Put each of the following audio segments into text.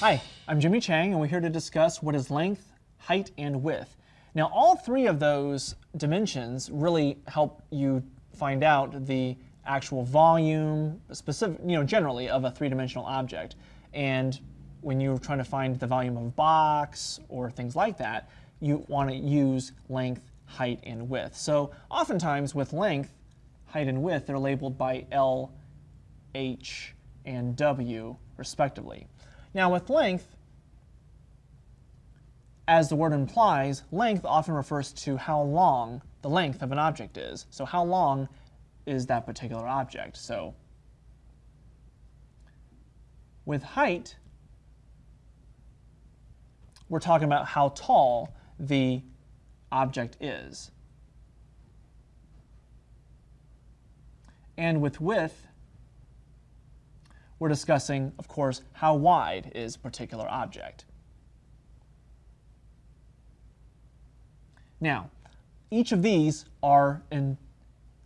Hi, I'm Jimmy Chang, and we're here to discuss what is length, height, and width. Now, all three of those dimensions really help you find out the actual volume, specific, you know, generally of a three-dimensional object. And when you're trying to find the volume of a box or things like that, you want to use length, height, and width. So oftentimes with length, height, and width, they're labeled by L, H, and W respectively. Now with length, as the word implies, length often refers to how long the length of an object is. So how long is that particular object? So with height, we're talking about how tall the object is. And with width, we're discussing, of course, how wide is a particular object. Now, each of these are in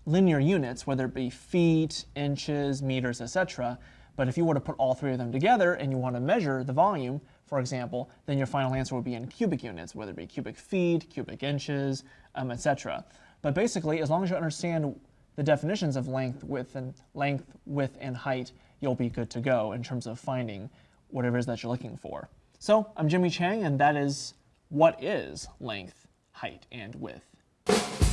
linear units, whether it be feet, inches, meters, etc. But if you were to put all three of them together and you want to measure the volume, for example, then your final answer would be in cubic units, whether it be cubic feet, cubic inches, um, etc. But basically, as long as you understand the definitions of length, width, and length, width, and height, you'll be good to go in terms of finding whatever it is that you're looking for. So I'm Jimmy Chang, and that is what is length, height, and width.